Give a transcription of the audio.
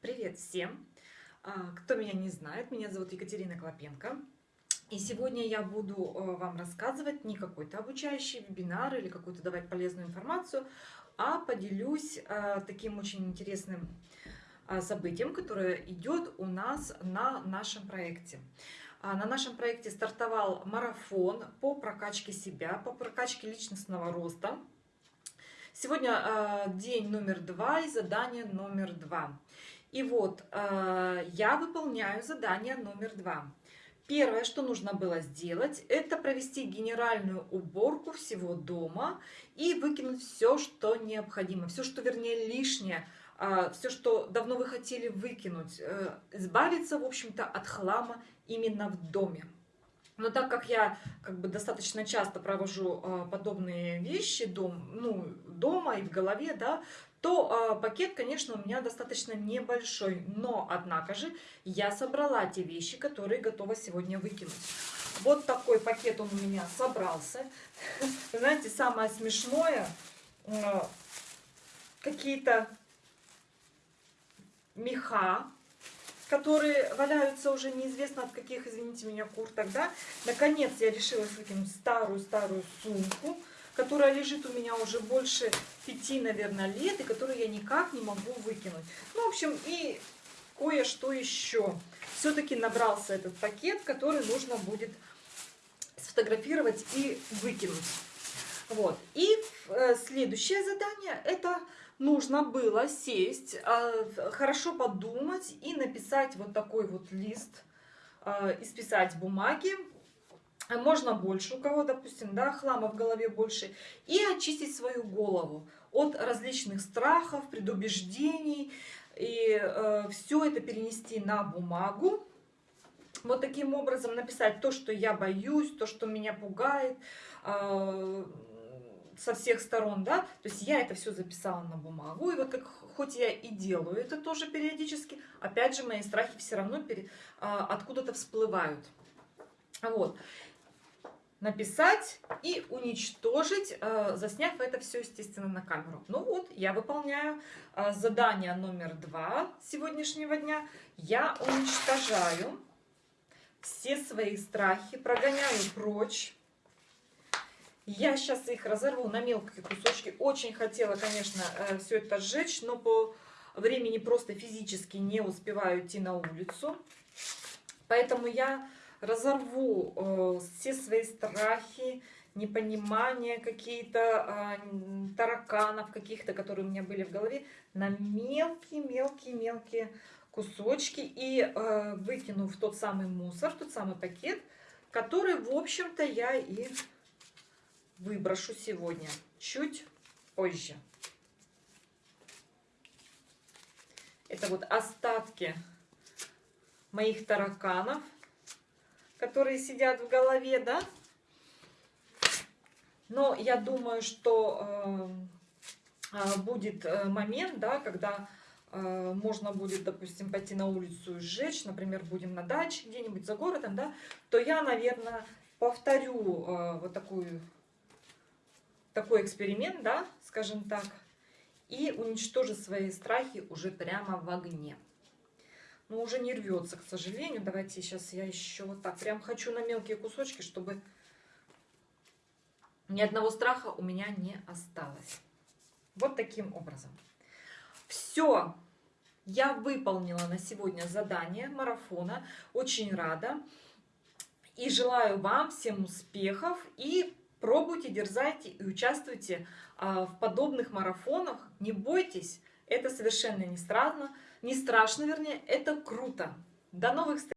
Привет всем! А, кто меня не знает, меня зовут Екатерина Клопенко. И сегодня я буду э, вам рассказывать не какой-то обучающий вебинар или какую-то давать полезную информацию, а поделюсь э, таким очень интересным э, событием, которое идет у нас на нашем проекте. А, на нашем проекте стартовал марафон по прокачке себя, по прокачке личностного роста. Сегодня день номер два и задание номер два. И вот э, я выполняю задание номер два. Первое, что нужно было сделать, это провести генеральную уборку всего дома и выкинуть все, что необходимо, все, что вернее лишнее, э, все, что давно вы хотели выкинуть, э, избавиться, в общем-то, от хлама именно в доме. Но так как я как бы достаточно часто провожу э, подобные вещи дом, ну, дома и в голове, да, то э, пакет, конечно, у меня достаточно небольшой. Но, однако же, я собрала те вещи, которые готова сегодня выкинуть. Вот такой пакет он у меня собрался. знаете, самое смешное, э, какие-то меха, которые валяются уже неизвестно от каких, извините меня, кур тогда. Наконец я решила выкинуть старую-старую сумку, которая лежит у меня уже больше пяти, наверное, лет, и которую я никак не могу выкинуть. Ну, в общем, и кое-что еще. Все-таки набрался этот пакет, который нужно будет сфотографировать и выкинуть. Вот. И э, следующее задание это нужно было сесть, а, хорошо подумать и написать вот такой вот лист, а, исписать бумаги, можно больше, у кого, допустим, да, хлама в голове больше, и очистить свою голову от различных страхов, предубеждений, и э, все это перенести на бумагу, вот таким образом написать то, что я боюсь, то, что меня пугает, э, со всех сторон, да, то есть я это все записала на бумагу, и вот как хоть я и делаю это тоже периодически, опять же мои страхи все равно а, откуда-то всплывают. Вот. Написать и уничтожить, а, засняв это все, естественно, на камеру. Ну вот, я выполняю а, задание номер два сегодняшнего дня. Я уничтожаю все свои страхи, прогоняю прочь я сейчас их разорву на мелкие кусочки. Очень хотела, конечно, э, все это сжечь, но по времени просто физически не успеваю идти на улицу. Поэтому я разорву э, все свои страхи, непонимания какие-то, э, тараканов каких-то, которые у меня были в голове, на мелкие-мелкие-мелкие кусочки и э, выкину в тот самый мусор, тот самый пакет, который, в общем-то, я и выброшу сегодня, чуть позже. Это вот остатки моих тараканов, которые сидят в голове, да. Но я думаю, что э, э будет э, момент, да, когда э, можно будет, допустим, пойти на улицу и сжечь, например, будем на даче где-нибудь за городом, да, то я, наверное, повторю э, вот такую такой эксперимент, да, скажем так, и уничтожить свои страхи уже прямо в огне. Но уже не рвется, к сожалению. Давайте сейчас я еще вот так прям хочу на мелкие кусочки, чтобы ни одного страха у меня не осталось. Вот таким образом. Все, я выполнила на сегодня задание марафона. Очень рада. И желаю вам всем успехов и Пробуйте, дерзайте и участвуйте а, в подобных марафонах. Не бойтесь, это совершенно не страшно, не страшно, вернее, это круто. До новых встреч!